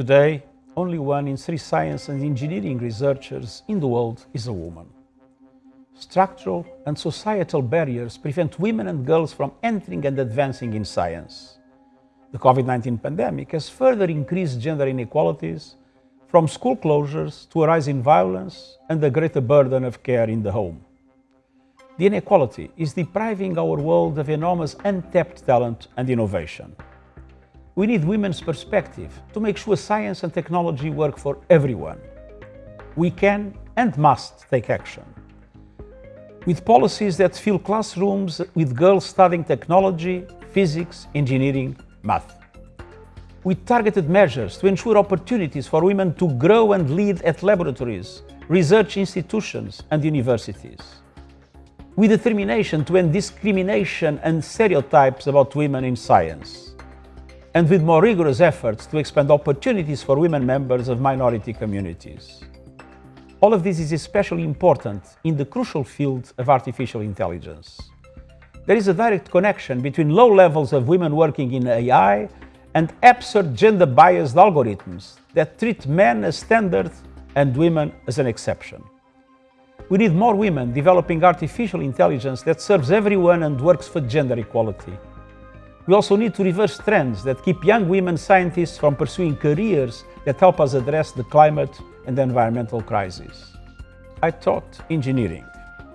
Today, only one in three science and engineering researchers in the world is a woman. Structural and societal barriers prevent women and girls from entering and advancing in science. The COVID-19 pandemic has further increased gender inequalities from school closures to a rise in violence and the greater burden of care in the home. The inequality is depriving our world of enormous untapped talent and innovation. We need women's perspective to make sure science and technology work for everyone. We can and must take action. With policies that fill classrooms with girls studying technology, physics, engineering, math. With targeted measures to ensure opportunities for women to grow and lead at laboratories, research institutions and universities. With determination to end discrimination and stereotypes about women in science and with more rigorous efforts to expand opportunities for women members of minority communities. All of this is especially important in the crucial field of artificial intelligence. There is a direct connection between low levels of women working in AI and absurd gender-biased algorithms that treat men as standard and women as an exception. We need more women developing artificial intelligence that serves everyone and works for gender equality. We also need to reverse trends that keep young women scientists from pursuing careers that help us address the climate and the environmental crisis. I taught engineering.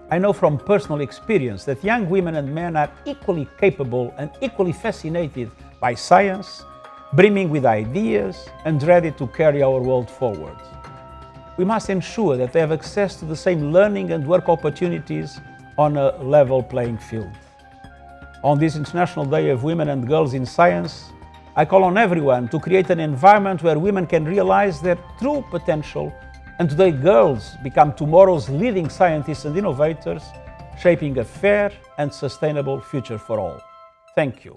I know from personal experience that young women and men are equally capable and equally fascinated by science, brimming with ideas and ready to carry our world forward. We must ensure that they have access to the same learning and work opportunities on a level playing field. On this International Day of Women and Girls in Science, I call on everyone to create an environment where women can realize their true potential and today girls become tomorrow's leading scientists and innovators, shaping a fair and sustainable future for all. Thank you.